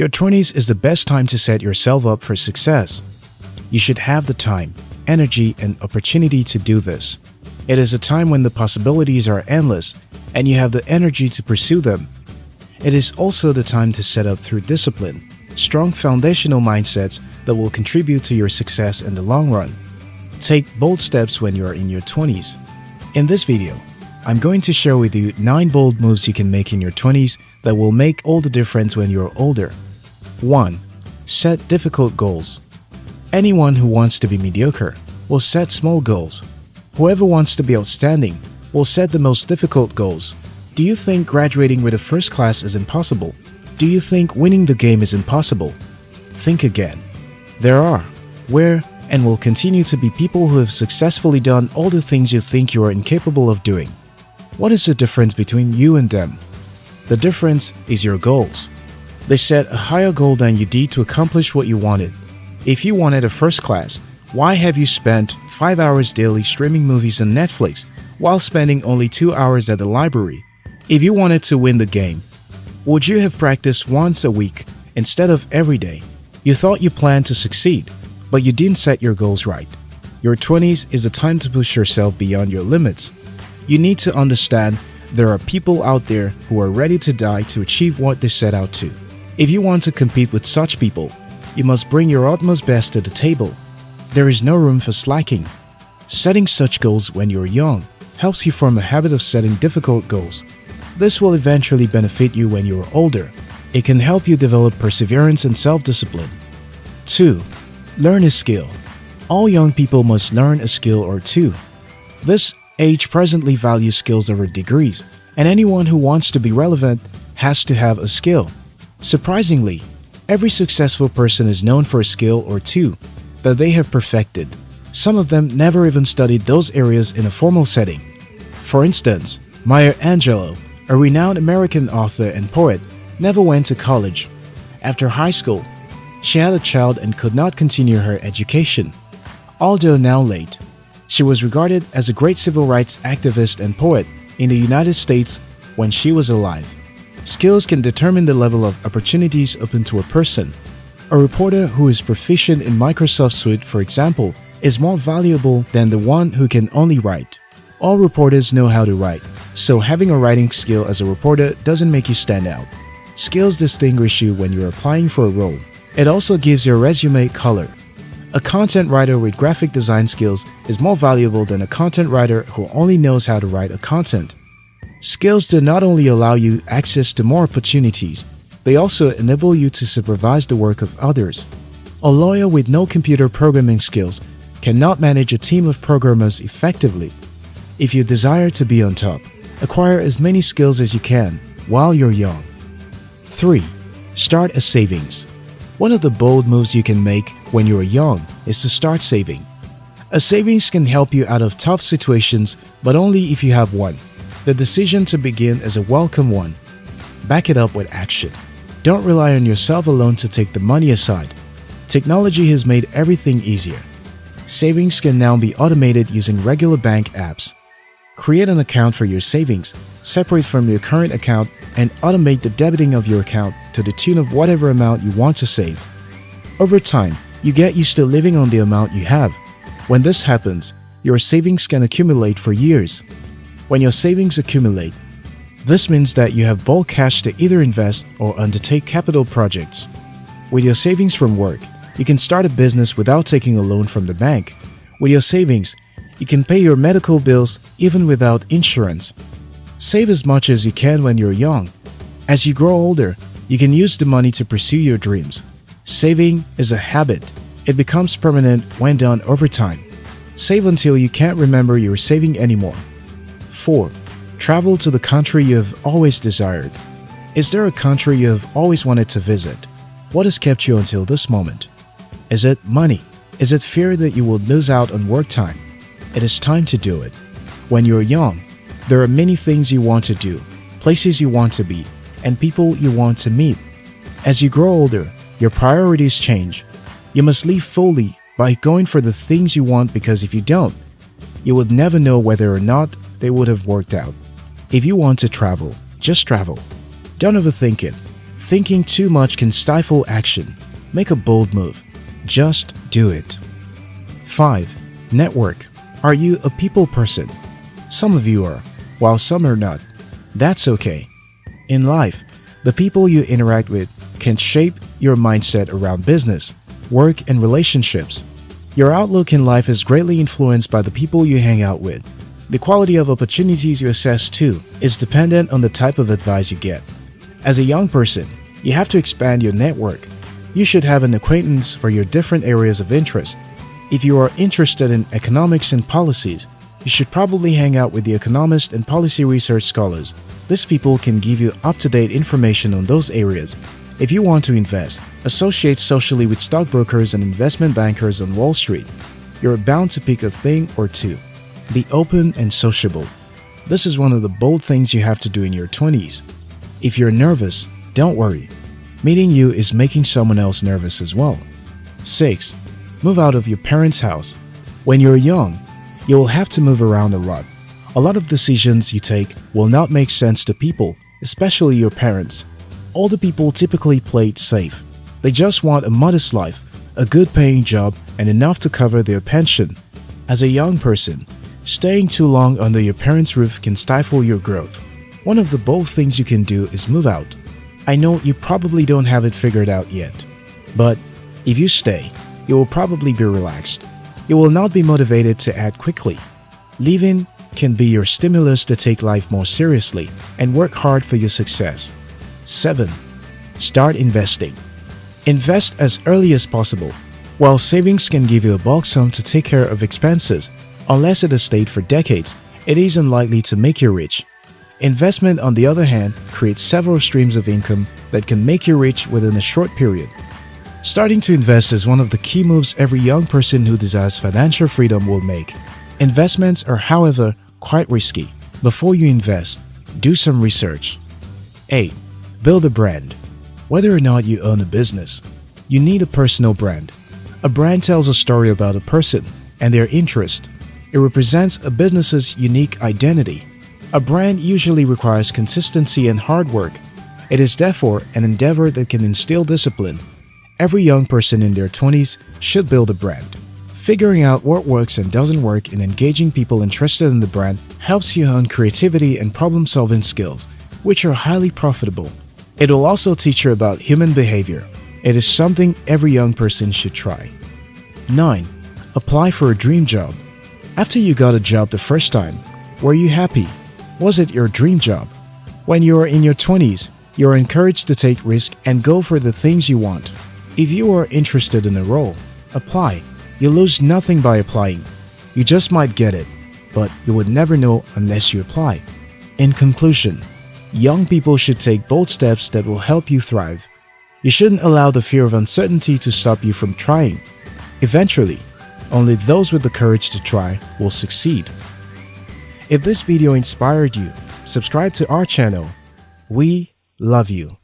Your 20s is the best time to set yourself up for success. You should have the time, energy, and opportunity to do this. It is a time when the possibilities are endless and you have the energy to pursue them. It is also the time to set up through discipline, strong foundational mindsets that will contribute to your success in the long run. Take bold steps when you are in your 20s. In this video, I'm going to share with you 9 bold moves you can make in your 20s that will make all the difference when you're older. 1. Set difficult goals. Anyone who wants to be mediocre will set small goals. Whoever wants to be outstanding will set the most difficult goals. Do you think graduating with a first class is impossible? Do you think winning the game is impossible? Think again. There are, where, and will continue to be people who have successfully done all the things you think you are incapable of doing. What is the difference between you and them? The difference is your goals. They set a higher goal than you did to accomplish what you wanted. If you wanted a first class, why have you spent 5 hours daily streaming movies on Netflix while spending only 2 hours at the library? If you wanted to win the game, would you have practiced once a week instead of every day? You thought you planned to succeed, but you didn't set your goals right. Your 20s is the time to push yourself beyond your limits. You need to understand there are people out there who are ready to die to achieve what they set out to. If you want to compete with such people, you must bring your utmost best to the table. There is no room for slacking. Setting such goals when you're young helps you form a habit of setting difficult goals. This will eventually benefit you when you're older. It can help you develop perseverance and self-discipline. 2. Learn a skill. All young people must learn a skill or two. This age presently values skills over degrees, and anyone who wants to be relevant has to have a skill. Surprisingly, every successful person is known for a skill or two that they have perfected. Some of them never even studied those areas in a formal setting. For instance, Maya Angelou, a renowned American author and poet, never went to college. After high school, she had a child and could not continue her education. Although now late, she was regarded as a great civil rights activist and poet in the United States when she was alive. Skills can determine the level of opportunities open to a person. A reporter who is proficient in Microsoft Suite, for example, is more valuable than the one who can only write. All reporters know how to write, so having a writing skill as a reporter doesn't make you stand out. Skills distinguish you when you're applying for a role. It also gives your resume color. A content writer with graphic design skills is more valuable than a content writer who only knows how to write a content. Skills do not only allow you access to more opportunities, they also enable you to supervise the work of others. A lawyer with no computer programming skills cannot manage a team of programmers effectively. If you desire to be on top, acquire as many skills as you can while you're young. 3. Start a savings. One of the bold moves you can make when you're young is to start saving. A savings can help you out of tough situations, but only if you have one. The decision to begin is a welcome one. Back it up with action. Don't rely on yourself alone to take the money aside. Technology has made everything easier. Savings can now be automated using regular bank apps. Create an account for your savings, separate from your current account, and automate the debiting of your account to the tune of whatever amount you want to save. Over time, you get used to living on the amount you have. When this happens, your savings can accumulate for years. When your savings accumulate, this means that you have bulk cash to either invest or undertake capital projects. With your savings from work, you can start a business without taking a loan from the bank. With your savings, you can pay your medical bills even without insurance. Save as much as you can when you're young. As you grow older, you can use the money to pursue your dreams. Saving is a habit. It becomes permanent when done over time. Save until you can't remember you're saving anymore. 4. Travel to the country you have always desired. Is there a country you have always wanted to visit? What has kept you until this moment? Is it money? Is it fear that you will lose out on work time? It is time to do it. When you're young, there are many things you want to do, places you want to be, and people you want to meet. As you grow older, your priorities change. You must live fully by going for the things you want because if you don't, you would never know whether or not they would have worked out. If you want to travel, just travel. Don't overthink it. Thinking too much can stifle action. Make a bold move. Just do it. 5. Network. Are you a people person? Some of you are, while some are not. That's okay. In life, the people you interact with can shape your mindset around business, work, and relationships. Your outlook in life is greatly influenced by the people you hang out with. The quality of opportunities you assess too is dependent on the type of advice you get. As a young person, you have to expand your network. You should have an acquaintance for your different areas of interest. If you are interested in economics and policies, you should probably hang out with the economist and policy research scholars. These people can give you up-to-date information on those areas. If you want to invest, associate socially with stockbrokers and investment bankers on Wall Street. You're bound to pick a thing or two. Be open and sociable. This is one of the bold things you have to do in your 20s. If you're nervous, don't worry. Meeting you is making someone else nervous as well. 6. Move out of your parents' house. When you're young, you will have to move around a lot. A lot of decisions you take will not make sense to people, especially your parents. Older people typically play it safe. They just want a modest life, a good paying job, and enough to cover their pension. As a young person, staying too long under your parents' roof can stifle your growth. One of the bold things you can do is move out. I know you probably don't have it figured out yet, but if you stay, you will probably be relaxed. You will not be motivated to act quickly. Leaving can be your stimulus to take life more seriously and work hard for your success. 7. Start investing. Invest as early as possible. While savings can give you a bulk sum to take care of expenses, unless it has stayed for decades, it is unlikely to make you rich. Investment, on the other hand, creates several streams of income that can make you rich within a short period. Starting to invest is one of the key moves every young person who desires financial freedom will make. Investments are, however, quite risky. Before you invest, do some research. 8. Build a brand. Whether or not you own a business, you need a personal brand. A brand tells a story about a person and their interest. It represents a business's unique identity. A brand usually requires consistency and hard work. It is therefore an endeavor that can instill discipline. Every young person in their 20s should build a brand. Figuring out what works and doesn't work and engaging people interested in the brand helps you hone creativity and problem-solving skills, which are highly profitable. It will also teach you about human behavior. It is something every young person should try. 9. Apply for a dream job. After you got a job the first time, were you happy? Was it your dream job? When you are in your 20s, you are encouraged to take risks and go for the things you want. If you are interested in a role, apply. You lose nothing by applying. You just might get it, but you would never know unless you apply. In conclusion, young people should take bold steps that will help you thrive. You shouldn't allow the fear of uncertainty to stop you from trying. Eventually, only those with the courage to try will succeed. If this video inspired you, subscribe to our channel. We love you.